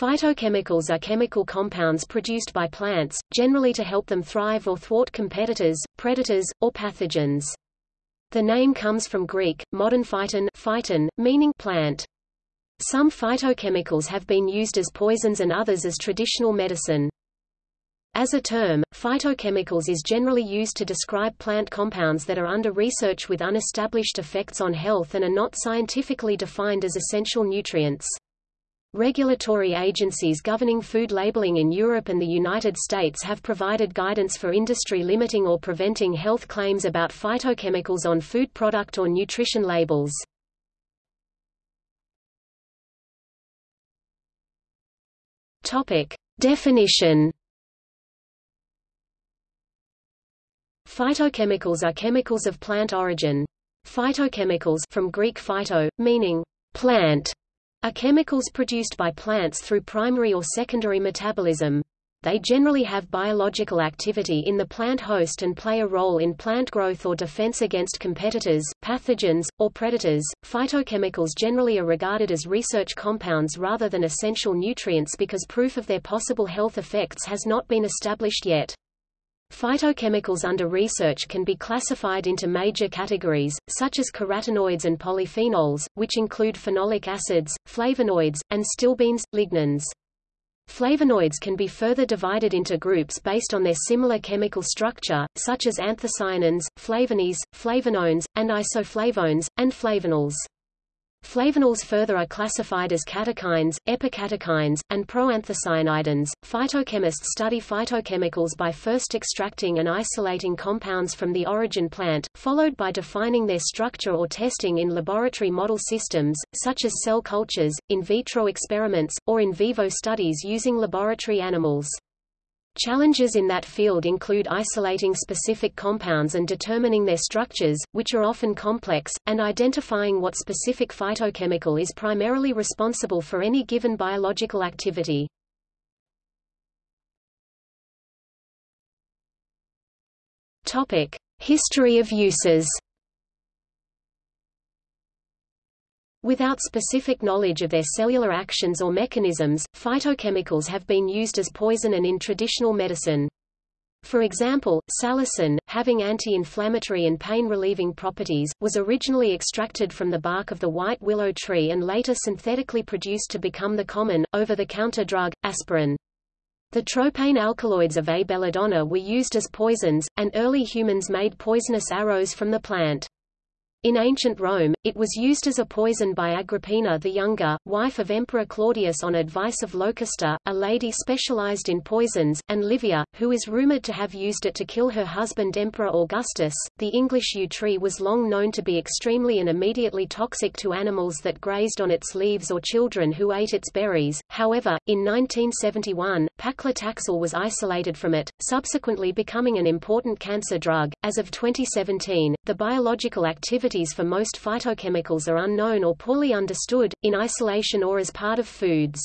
Phytochemicals are chemical compounds produced by plants, generally to help them thrive or thwart competitors, predators, or pathogens. The name comes from Greek, modern phyton, phyton meaning plant. Some phytochemicals have been used as poisons and others as traditional medicine. As a term, phytochemicals is generally used to describe plant compounds that are under research with unestablished effects on health and are not scientifically defined as essential nutrients. Regulatory agencies governing food labeling in Europe and the United States have provided guidance for industry limiting or preventing health claims about phytochemicals on food product or nutrition labels. Topic: Definition Phytochemicals are chemicals of plant origin. Phytochemicals from Greek phyto, meaning plant, are chemicals produced by plants through primary or secondary metabolism. They generally have biological activity in the plant host and play a role in plant growth or defense against competitors, pathogens, or predators. Phytochemicals generally are regarded as research compounds rather than essential nutrients because proof of their possible health effects has not been established yet. Phytochemicals under research can be classified into major categories, such as carotenoids and polyphenols, which include phenolic acids, flavonoids, and stilbenes, lignans. Flavonoids can be further divided into groups based on their similar chemical structure, such as anthocyanins, flavones, flavanones, and isoflavones, and flavonols. Flavanols further are classified as catechins, epicatechins, and proanthocyanidins. Phytochemists study phytochemicals by first extracting and isolating compounds from the origin plant, followed by defining their structure or testing in laboratory model systems, such as cell cultures, in vitro experiments, or in vivo studies using laboratory animals. Challenges in that field include isolating specific compounds and determining their structures, which are often complex, and identifying what specific phytochemical is primarily responsible for any given biological activity. History of uses. Without specific knowledge of their cellular actions or mechanisms, phytochemicals have been used as poison and in traditional medicine. For example, salicin, having anti-inflammatory and pain-relieving properties, was originally extracted from the bark of the white willow tree and later synthetically produced to become the common, over-the-counter drug, aspirin. The tropane alkaloids of A. belladonna were used as poisons, and early humans made poisonous arrows from the plant. In ancient Rome, it was used as a poison by Agrippina the Younger, wife of Emperor Claudius on advice of Locusta, a lady specialized in poisons, and Livia, who is rumored to have used it to kill her husband Emperor Augustus. The English yew tree was long known to be extremely and immediately toxic to animals that grazed on its leaves or children who ate its berries. However, in 1971, paclitaxel was isolated from it, subsequently becoming an important cancer drug. As of 2017, the biological activity properties for most phytochemicals are unknown or poorly understood, in isolation or as part of foods.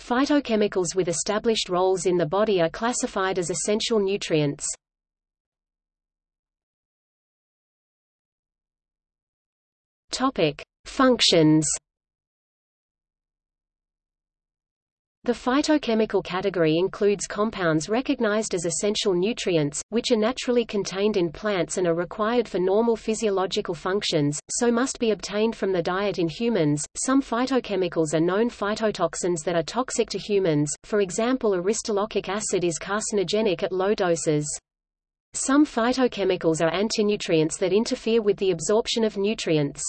Phytochemicals with established roles in the body are classified as essential nutrients. Topic: Functions The phytochemical category includes compounds recognized as essential nutrients, which are naturally contained in plants and are required for normal physiological functions, so must be obtained from the diet in humans. Some phytochemicals are known phytotoxins that are toxic to humans, for example aristolochic acid is carcinogenic at low doses. Some phytochemicals are antinutrients that interfere with the absorption of nutrients.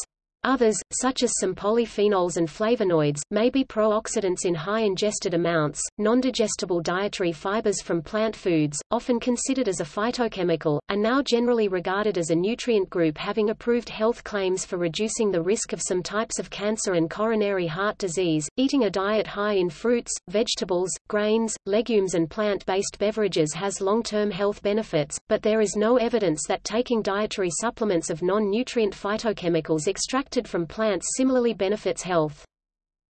Others, such as some polyphenols and flavonoids, may be pro-oxidants in high ingested amounts. Non-digestible dietary fibers from plant foods, often considered as a phytochemical, are now generally regarded as a nutrient group having approved health claims for reducing the risk of some types of cancer and coronary heart disease. Eating a diet high in fruits, vegetables, grains, legumes and plant-based beverages has long-term health benefits, but there is no evidence that taking dietary supplements of non-nutrient phytochemicals extracted from plants similarly benefits health.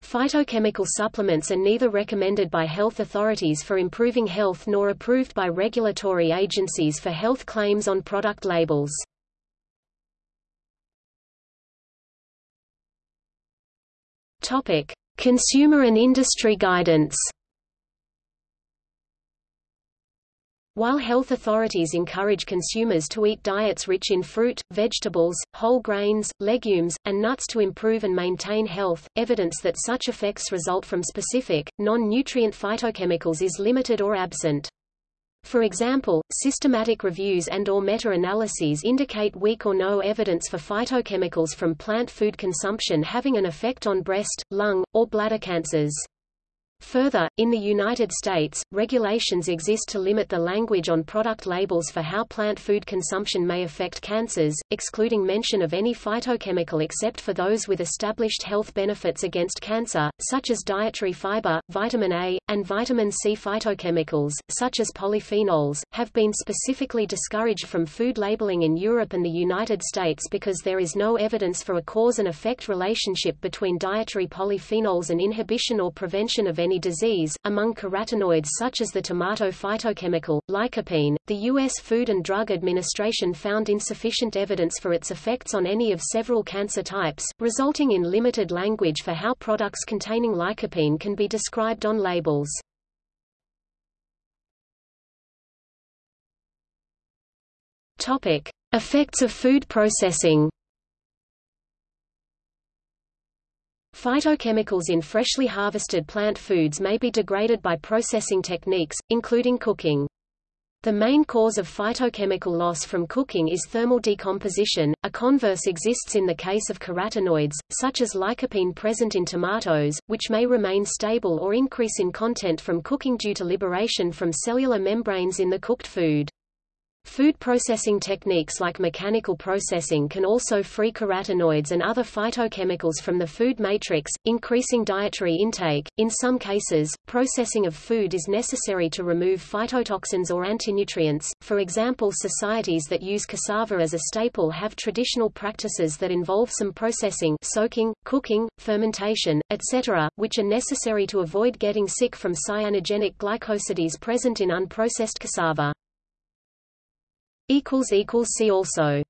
Phytochemical supplements are neither recommended by health authorities for improving health nor approved by regulatory agencies for health claims on product labels. Topic: Consumer and industry guidance While health authorities encourage consumers to eat diets rich in fruit, vegetables, whole grains, legumes, and nuts to improve and maintain health, evidence that such effects result from specific, non-nutrient phytochemicals is limited or absent. For example, systematic reviews and or meta-analyses indicate weak or no evidence for phytochemicals from plant food consumption having an effect on breast, lung, or bladder cancers. Further, in the United States, regulations exist to limit the language on product labels for how plant food consumption may affect cancers, excluding mention of any phytochemical except for those with established health benefits against cancer, such as dietary fiber, vitamin A, and vitamin C. Phytochemicals, such as polyphenols, have been specifically discouraged from food labeling in Europe and the United States because there is no evidence for a cause and effect relationship between dietary polyphenols and inhibition or prevention of any disease. Among carotenoids such as the tomato phytochemical, lycopene, the U.S. Food and Drug Administration found insufficient evidence for its effects on any of several cancer types, resulting in limited language for how products containing lycopene can be described on labels. Topic: Effects of food processing. Phytochemicals in freshly harvested plant foods may be degraded by processing techniques, including cooking. The main cause of phytochemical loss from cooking is thermal decomposition. A converse exists in the case of carotenoids, such as lycopene present in tomatoes, which may remain stable or increase in content from cooking due to liberation from cellular membranes in the cooked food. Food processing techniques like mechanical processing can also free carotenoids and other phytochemicals from the food matrix, increasing dietary intake. In some cases, processing of food is necessary to remove phytotoxins or antinutrients. For example, societies that use cassava as a staple have traditional practices that involve some processing, soaking, cooking, fermentation, etc., which are necessary to avoid getting sick from cyanogenic glycosides present in unprocessed cassava. See also